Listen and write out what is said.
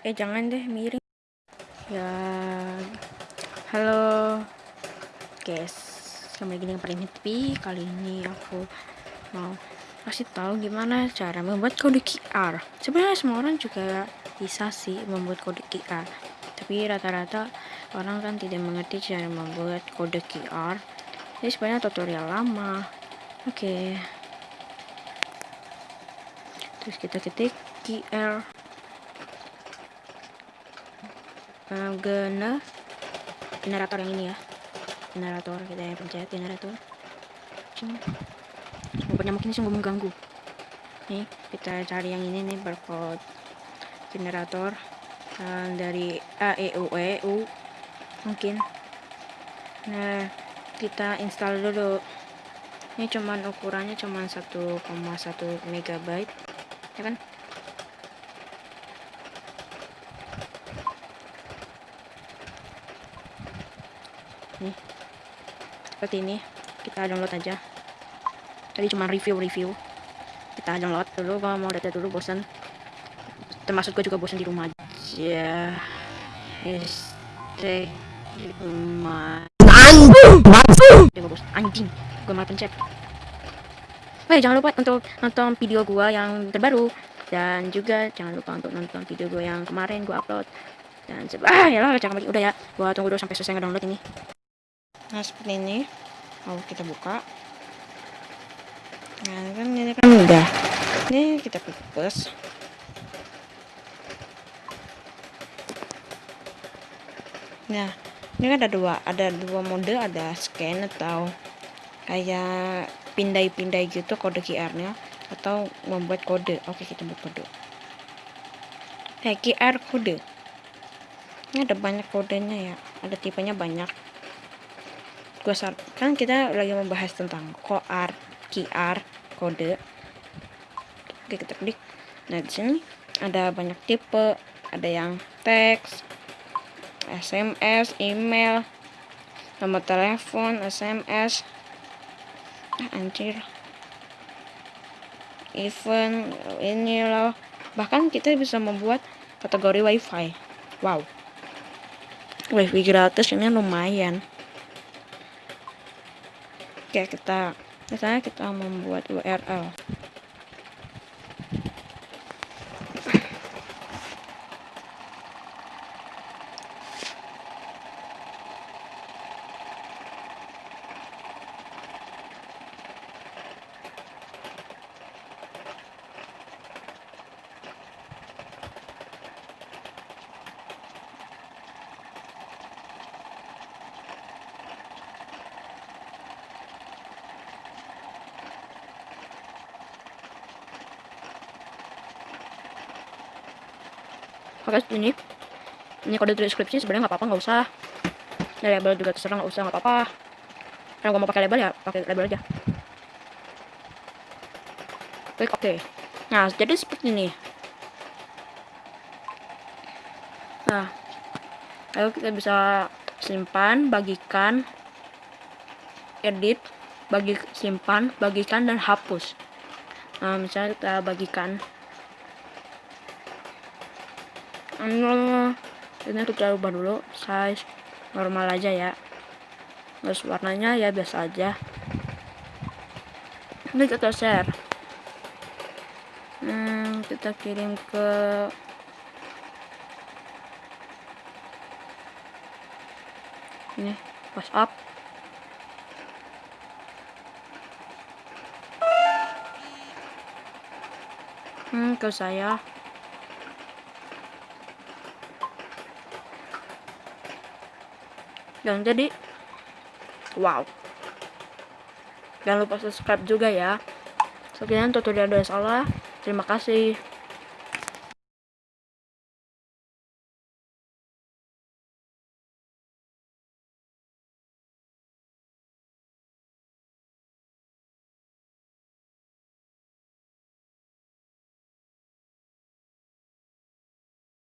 eh jangan deh miring. Ya. Halo. Guys kembali lagi dengan Happy. Kali ini aku mau kasih tahu gimana cara membuat kode QR sebenarnya semua orang juga bisa sih membuat kode QR tapi rata-rata orang kan tidak mengerti cara membuat kode QR ini sebenarnya tutorial lama. Oke. Okay. terus kita ketik QR uh, generator yang ini ya. Generator kita yang pencet generator. Pokoknya mungkin sungguh mengganggu. Nih kita cari yang ini nih barcode generator uh, dari A E mungkin. Nah kita install dulu. Ini cuman ukurannya cuman 1,1 megabyte ya kan nih. Seperti ini kita download aja. Tadi cuma review-review. Kita download dulu kalau mau data dulu bosan termasuk gue juga bosan di rumah aja. Yes di rumah. Anjing anjing gue malah pencet. Wah, jangan lupa untuk nonton video gue yang terbaru. Dan juga jangan lupa untuk nonton video gue yang kemarin gue upload. Dan ah ya lah jangan udah ya gue tunggu dulu sampai selesai ngedownload ini nah seperti ini. Mau kita buka. Nah kan ini kan udah. Ini kita plus nah ini kan ada dua ada dua mode ada scan atau kayak pindai-pindai gitu kode QR nya atau membuat kode. Oke kita buat kode. Kayak QR kode. Ini ada banyak kodenya ya. Ada tipenya banyak gue kan kita lagi membahas tentang QR QR kode. Oke kita klik. Nah di sini ada banyak tipe. Ada yang teks SMS email nomor telepon SMS ah, anjir. Event ini loh. Bahkan kita bisa membuat kategori wifi. Wow. Wifi gratis ini lumayan Oke, kita misalnya kita membuat URL. Pakai ini ini kode deskripsi sebenarnya nggak apa-apa nggak usah. Ya label juga terserah nggak usah nggak apa-apa. Karena gue mau pakai label ya pakai label aja. Klik oke. Okay. nah jadi seperti ini. Nah lalu kita bisa simpan bagikan edit bagi simpan bagikan dan hapus. Nah misalnya kita bagikan ini kita ubah dulu size normal aja ya. Terus warnanya ya biasa aja. Ini kita share. Hmm, kita kirim ke ini WhatsApp. Hmm, ke saya dan jadi wow. Jangan lupa subscribe juga ya. Sekian tutorial dari salah terima kasih